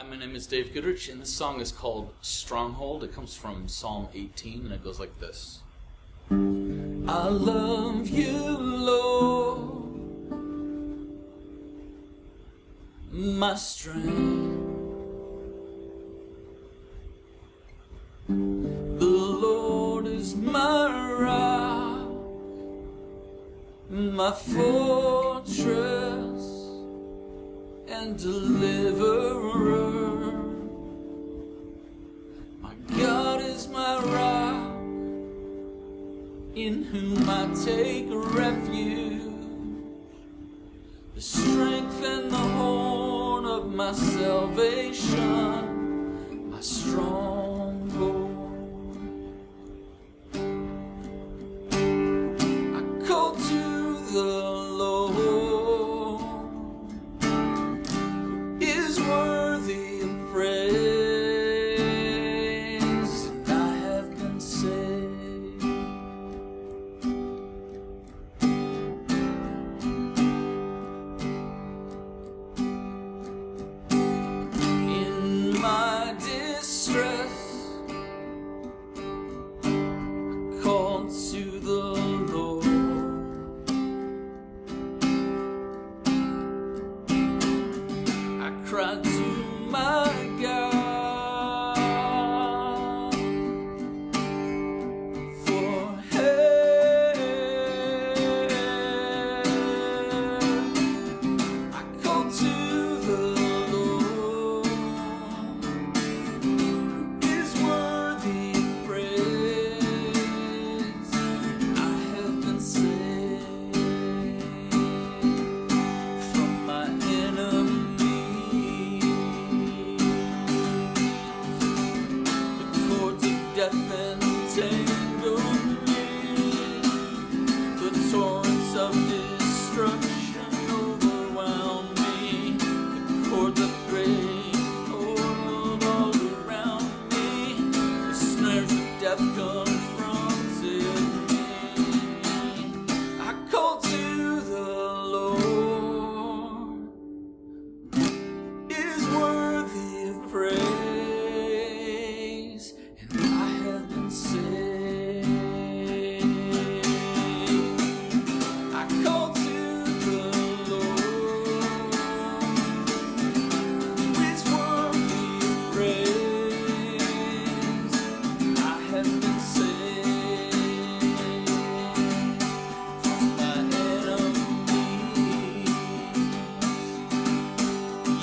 Hi, my name is Dave Goodrich, and this song is called Stronghold. It comes from Psalm 18, and it goes like this I love you, Lord, my strength. The Lord is my rock, my fortress and deliverer. My God is my rock, in whom I take refuge, the strength and the horn of my salvation, my stronghold. I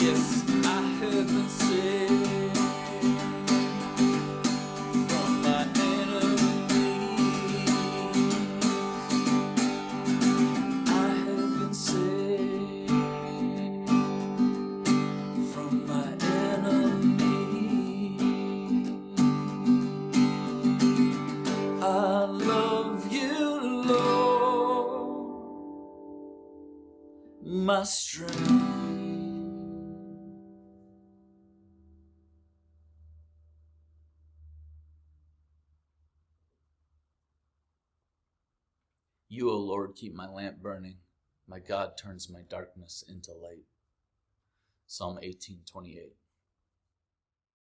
I have been saved from my enemies. I saved from my enemies. I love you, Lord, my strength. You, O Lord, keep my lamp burning. My God turns my darkness into light. Psalm 18:28.